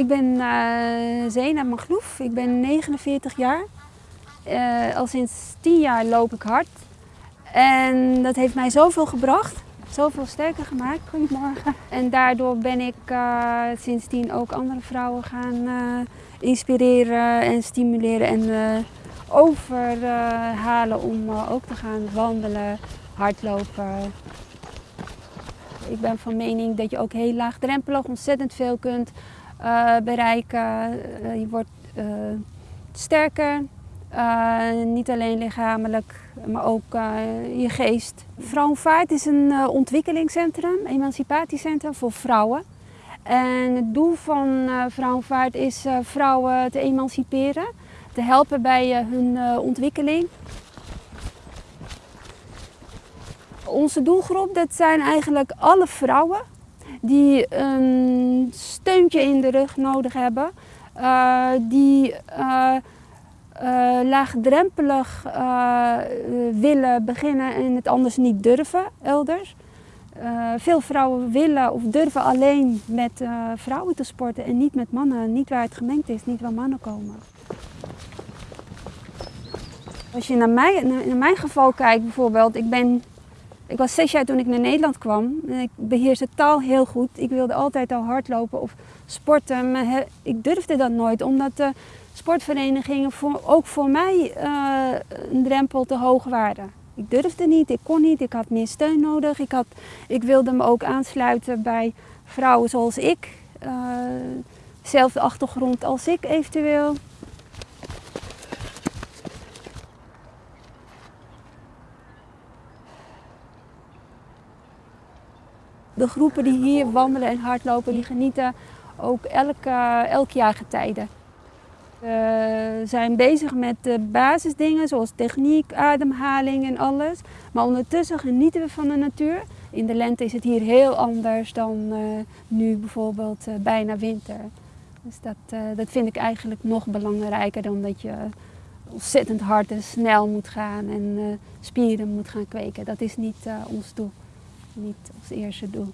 Ik ben uh, Zena Magloef, ik ben 49 jaar. Uh, al sinds 10 jaar loop ik hard. En dat heeft mij zoveel gebracht, zoveel sterker gemaakt. Goedemorgen. En daardoor ben ik uh, sindsdien ook andere vrouwen gaan inspireren en stimuleren en overhalen om ook te gaan wandelen, hardlopen. Ik ben van mening dat je ook heel laagdrempelig ontzettend veel kunt bereiken. Uh, je wordt uh, sterker, niet alleen lichamelijk, maar ook je geest. Vrouwenvaart is een ontwikkelingscentrum, emancipatiecentrum voor vrouwen. En het doel van Vrouwenvaart is vrouwen te emanciperen, te helpen bij hun ontwikkeling. Onze doelgroep dat zijn eigenlijk alle vrouwen die een steuntje in de rug nodig hebben, uh, die uh, uh, laagdrempelig willen beginnen en het anders niet durven elders. veel vrouwen willen of durven alleen met vrouwen te sporten en niet met mannen, niet waar het gemengd is, niet waar mannen komen. Als je naar, mij, naar mijn geval kijkt bijvoorbeeld, ik ben ik was zes jaar toen ik naar Nederland kwam. Ik beheerste taal heel goed. Ik wilde altijd al hardlopen of sporten. Maar ik durfde dat nooit, omdat de sportverenigingen voor, ook voor mij uh, een drempel te hoog waren. Ik durfde niet, ik kon niet, ik had meer steun nodig. Ik, had, ik wilde me ook aansluiten bij vrouwen zoals ik. Uh, zelfde achtergrond als ik eventueel. De groepen die hier wandelen en hardlopen, die genieten ook elk, elk jaar getijden. We zijn bezig met de basisdingen zoals techniek, ademhaling en alles. Maar ondertussen genieten we van de natuur. In de lente is het hier heel anders dan uh, nu bijvoorbeeld uh, bijna winter. Dus dat, uh, dat vind ik eigenlijk nog belangrijker dan dat je ontzettend hard en snel moet gaan en spieren moet gaan kweken. Dat is niet ons doel niet als eerste doel.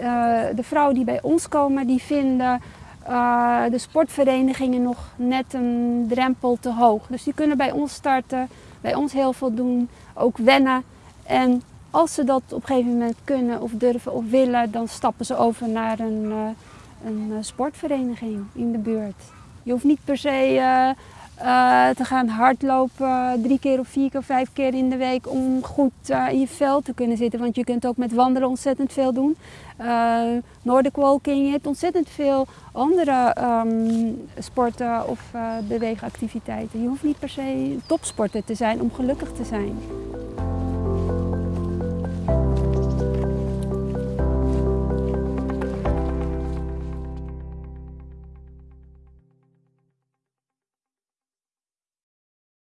Uh, de vrouwen die bij ons komen, die vinden uh, de sportverenigingen nog net een drempel te hoog. Dus die kunnen bij ons starten, bij ons heel veel doen, ook wennen. En als ze dat op een gegeven moment kunnen of durven of willen, dan stappen ze over naar een, uh, een sportvereniging in de buurt. Je hoeft niet per se uh, te gaan hardlopen drie keer of vier keer of vijf keer in de week om goed uh, in je vel te kunnen zitten. Want je kunt ook met wandelen ontzettend veel doen. Uh, Nordic walking, je hebt ontzettend veel andere um, sporten of beweegactiviteiten. Je hoeft niet per se topsporter te zijn om gelukkig te zijn.